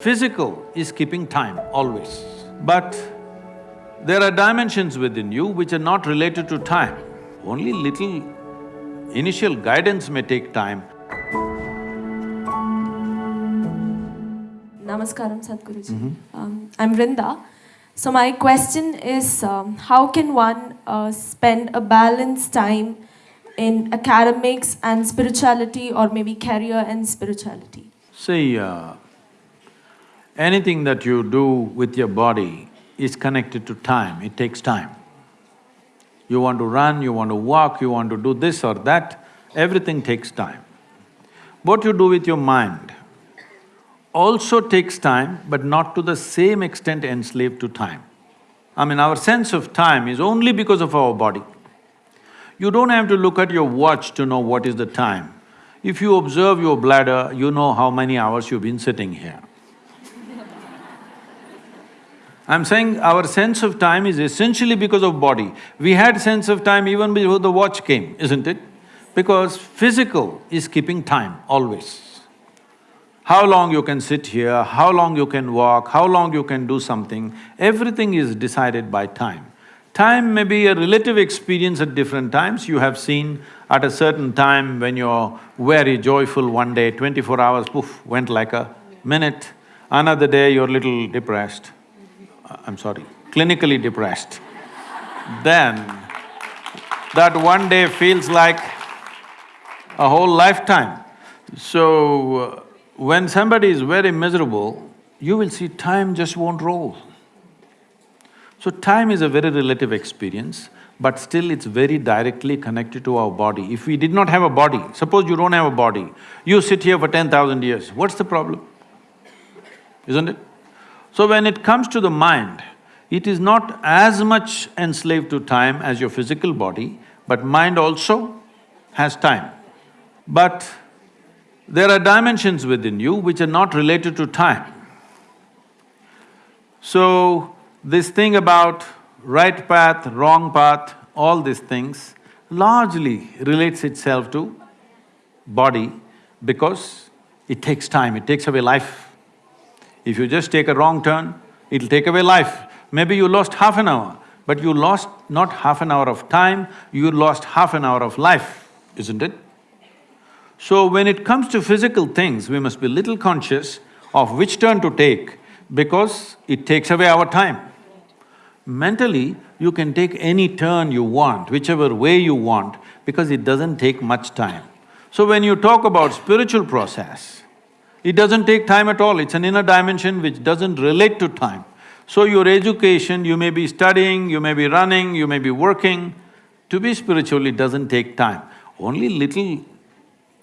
Physical is keeping time, always. But there are dimensions within you which are not related to time. Only little initial guidance may take time. Namaskaram, Sadhguruji. Um, I'm Vrinda. So my question is, um, how can one uh, spend a balanced time in academics and spirituality or maybe career and spirituality? See, uh, anything that you do with your body is connected to time, it takes time. You want to run, you want to walk, you want to do this or that, everything takes time. What you do with your mind also takes time, but not to the same extent enslaved to time. I mean, our sense of time is only because of our body. You don't have to look at your watch to know what is the time. If you observe your bladder, you know how many hours you've been sitting here. I'm saying our sense of time is essentially because of body. We had sense of time even before the watch came, isn't it? Because physical is keeping time, always. How long you can sit here, how long you can walk, how long you can do something, everything is decided by time. Time may be a relative experience at different times. You have seen at a certain time when you're very joyful one day, twenty-four hours, poof, went like a minute. Another day you're little depressed. I'm sorry, clinically depressed, then that one day feels like a whole lifetime. So, uh, when somebody is very miserable, you will see time just won't roll. So time is a very relative experience, but still it's very directly connected to our body. If we did not have a body, suppose you don't have a body, you sit here for ten thousand years, what's the problem? Isn't it? So when it comes to the mind, it is not as much enslaved to time as your physical body, but mind also has time. But there are dimensions within you which are not related to time. So, this thing about right path, wrong path, all these things largely relates itself to body because it takes time, it takes away life. If you just take a wrong turn, it'll take away life. Maybe you lost half an hour, but you lost not half an hour of time, you lost half an hour of life, isn't it? So when it comes to physical things, we must be little conscious of which turn to take because it takes away our time. Mentally, you can take any turn you want, whichever way you want, because it doesn't take much time. So when you talk about spiritual process, it doesn't take time at all, it's an inner dimension which doesn't relate to time. So your education, you may be studying, you may be running, you may be working, to be spiritual it doesn't take time. Only little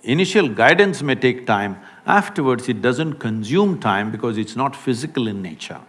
initial guidance may take time, afterwards it doesn't consume time because it's not physical in nature.